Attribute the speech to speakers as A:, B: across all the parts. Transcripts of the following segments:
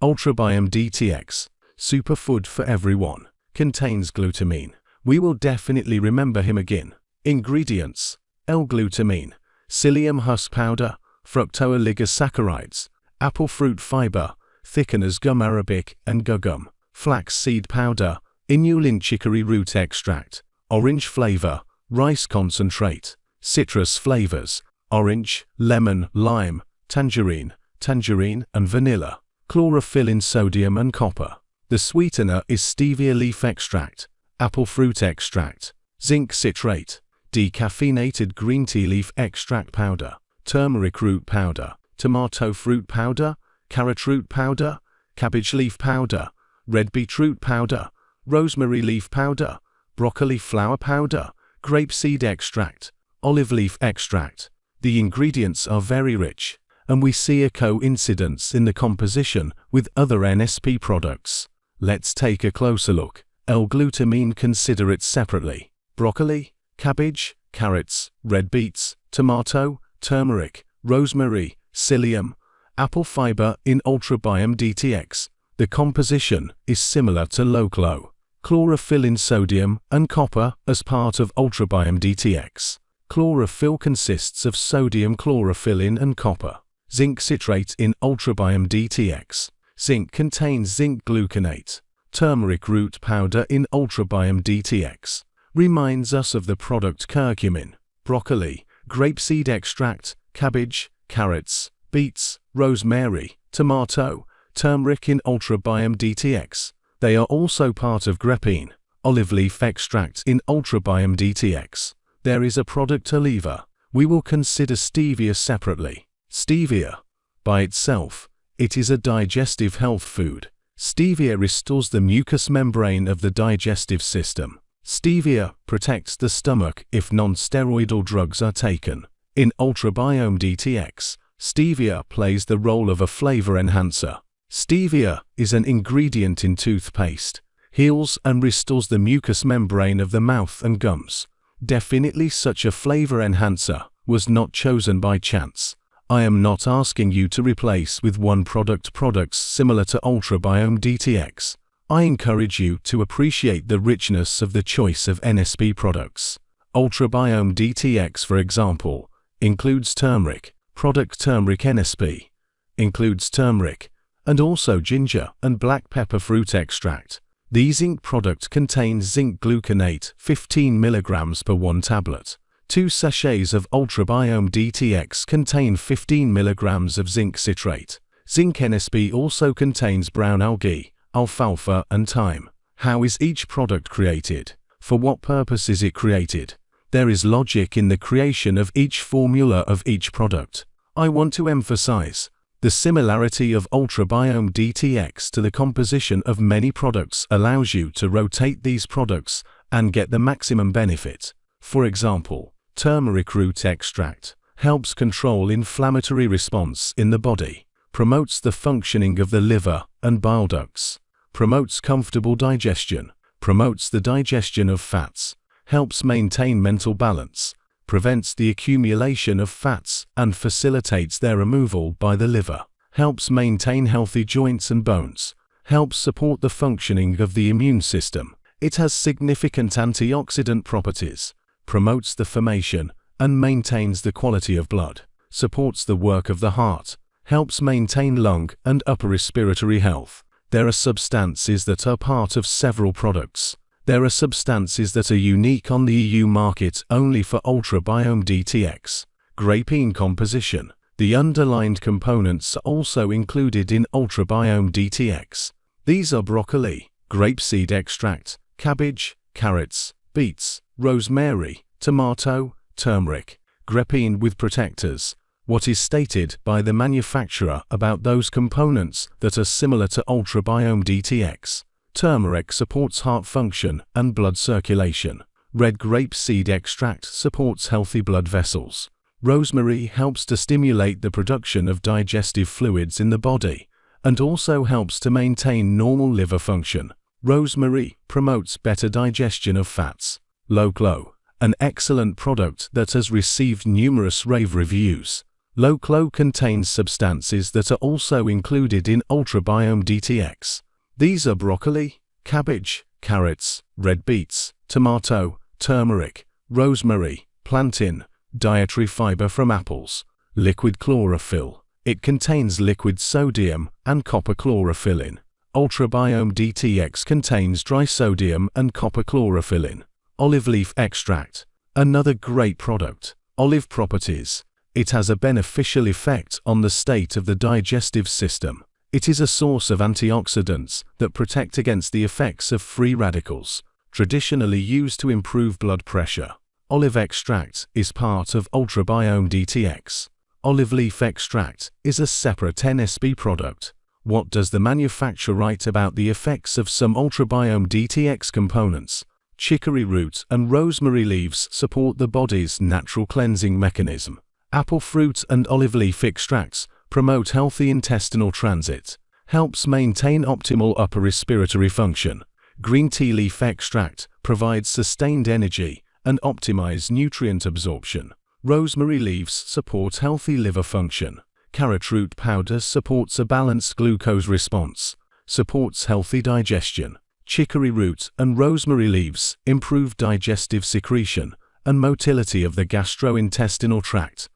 A: Ultrabiome DTX, superfood for everyone, contains glutamine. We will definitely remember him again. Ingredients L-glutamine, psyllium husk powder, fructooligosaccharides, apple fruit fiber, thickeners gum arabic and guar gum, flax seed powder, inulin chicory root extract, orange flavor, rice concentrate, citrus flavors, orange, lemon, lime, tangerine, tangerine and vanilla, chlorophyll in sodium and copper. The sweetener is stevia leaf extract, apple fruit extract, zinc citrate, decaffeinated green tea leaf extract powder, turmeric root powder, tomato fruit powder, carrot root powder, cabbage leaf powder, red beetroot powder, rosemary leaf powder, broccoli flower powder, grapeseed extract, olive leaf extract. The ingredients are very rich, and we see a coincidence in the composition with other NSP products. Let's take a closer look. L-glutamine consider it separately. Broccoli, cabbage, carrots, red beets, tomato, turmeric, rosemary, psyllium, apple fiber in Ultrabiome DTX. The composition is similar to Loclo. Chlorophyll in sodium and copper as part of Ultrabiome DTX. Chlorophyll consists of sodium chlorophyllin and copper. Zinc citrate in Ultrabiome DTX. Zinc contains zinc gluconate. Turmeric root powder in Ultrabiome DTX. Reminds us of the product curcumin. Broccoli, grapeseed extract, cabbage, carrots, beets, rosemary, tomato, turmeric in Ultrabiome DTX. They are also part of Grapine, olive leaf extract in Ultrabiome DTX. There is a product Oliva. We will consider stevia separately. Stevia. By itself, it is a digestive health food. Stevia restores the mucous membrane of the digestive system. Stevia protects the stomach if non-steroidal drugs are taken. In Ultrabiome DTX, stevia plays the role of a flavor enhancer. Stevia is an ingredient in toothpaste, heals and restores the mucous membrane of the mouth and gums. Definitely such a flavor enhancer was not chosen by chance. I am not asking you to replace with one product products similar to Ultrabiome DTX. I encourage you to appreciate the richness of the choice of NSP products. Ultrabiome DTX, for example, includes turmeric, product turmeric NSP, includes turmeric, and also ginger and black pepper fruit extract. The zinc product contains zinc gluconate 15 mg per 1 tablet. Two sachets of Ultrabiome DTX contain 15 mg of zinc citrate. Zinc NSP also contains brown algae, alfalfa and thyme. How is each product created? For what purpose is it created? There is logic in the creation of each formula of each product. I want to emphasize, the similarity of Ultrabiome DTX to the composition of many products allows you to rotate these products and get the maximum benefit. For example, turmeric root extract helps control inflammatory response in the body, promotes the functioning of the liver and bile ducts, promotes comfortable digestion, promotes the digestion of fats, helps maintain mental balance, prevents the accumulation of fats and facilitates their removal by the liver, helps maintain healthy joints and bones, helps support the functioning of the immune system. It has significant antioxidant properties, promotes the formation and maintains the quality of blood, supports the work of the heart, helps maintain lung and upper respiratory health. There are substances that are part of several products, there are substances that are unique on the EU market only for Ultrabiome DTX. Grapine composition. The underlined components are also included in Ultrabiome DTX. These are broccoli, grapeseed extract, cabbage, carrots, beets, rosemary, tomato, turmeric, Grapine with protectors. What is stated by the manufacturer about those components that are similar to Ultrabiome DTX? Turmeric supports heart function and blood circulation. Red grape seed extract supports healthy blood vessels. Rosemary helps to stimulate the production of digestive fluids in the body and also helps to maintain normal liver function. Rosemary promotes better digestion of fats. Loclo, an excellent product that has received numerous rave reviews. Loclo contains substances that are also included in Ultrabiome DTX. These are broccoli, cabbage, carrots, red beets, tomato, turmeric, rosemary, plantain, dietary fiber from apples, liquid chlorophyll. It contains liquid sodium and copper chlorophyllin. Ultrabiome DTX contains dry sodium and copper chlorophyllin. Olive leaf extract. Another great product. Olive properties. It has a beneficial effect on the state of the digestive system. It is a source of antioxidants that protect against the effects of free radicals, traditionally used to improve blood pressure. Olive extract is part of Ultrabiome DTX. Olive leaf extract is a separate NSP product. What does the manufacturer write about the effects of some Ultrabiome DTX components? Chicory root and rosemary leaves support the body's natural cleansing mechanism. Apple fruit and olive leaf extracts promote healthy intestinal transit, helps maintain optimal upper respiratory function. Green tea leaf extract provides sustained energy and optimize nutrient absorption. Rosemary leaves support healthy liver function. Carrot root powder supports a balanced glucose response, supports healthy digestion. Chicory root and rosemary leaves improve digestive secretion and motility of the gastrointestinal tract,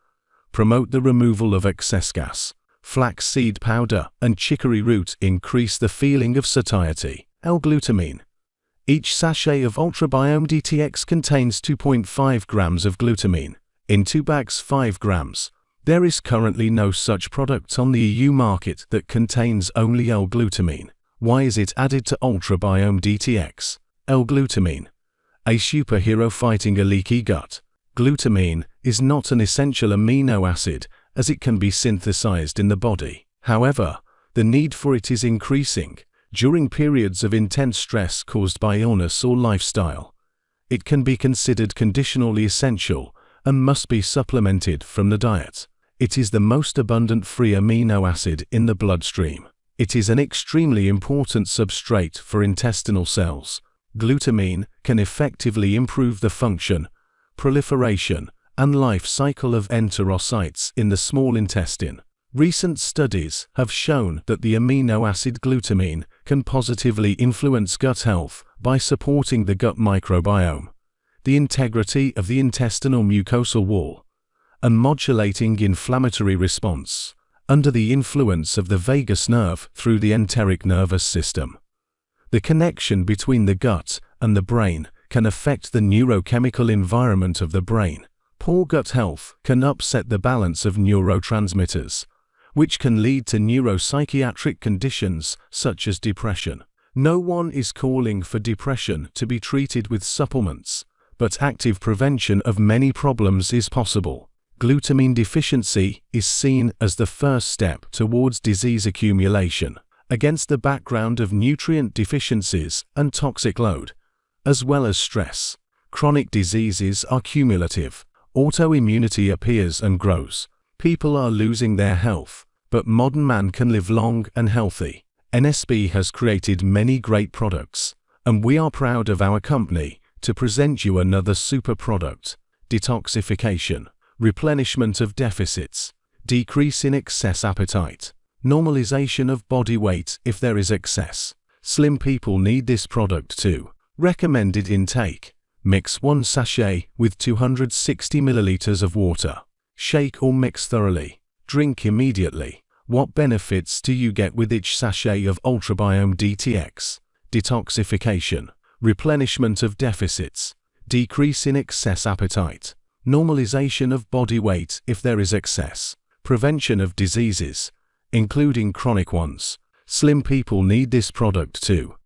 A: promote the removal of excess gas. Flax seed powder and chicory root increase the feeling of satiety. L-glutamine. Each sachet of Ultrabiome DTX contains 2.5 grams of glutamine. In two bags 5 grams. There is currently no such product on the EU market that contains only L-glutamine. Why is it added to Ultrabiome DTX? L-glutamine. A superhero fighting a leaky gut. Glutamine is not an essential amino acid as it can be synthesized in the body. However, the need for it is increasing during periods of intense stress caused by illness or lifestyle. It can be considered conditionally essential and must be supplemented from the diet. It is the most abundant free amino acid in the bloodstream. It is an extremely important substrate for intestinal cells. Glutamine can effectively improve the function proliferation, and life cycle of enterocytes in the small intestine. Recent studies have shown that the amino acid glutamine can positively influence gut health by supporting the gut microbiome, the integrity of the intestinal mucosal wall, and modulating inflammatory response under the influence of the vagus nerve through the enteric nervous system. The connection between the gut and the brain can affect the neurochemical environment of the brain. Poor gut health can upset the balance of neurotransmitters, which can lead to neuropsychiatric conditions such as depression. No one is calling for depression to be treated with supplements, but active prevention of many problems is possible. Glutamine deficiency is seen as the first step towards disease accumulation. Against the background of nutrient deficiencies and toxic load, as well as stress. Chronic diseases are cumulative. Autoimmunity appears and grows. People are losing their health, but modern man can live long and healthy. NSP has created many great products, and we are proud of our company to present you another super product, detoxification, replenishment of deficits, decrease in excess appetite, normalization of body weight if there is excess. Slim people need this product too. Recommended intake. Mix 1 sachet with 260 milliliters of water. Shake or mix thoroughly. Drink immediately. What benefits do you get with each sachet of Ultrabiome DTX? Detoxification. Replenishment of deficits. Decrease in excess appetite. Normalization of body weight if there is excess. Prevention of diseases, including chronic ones. Slim people need this product too.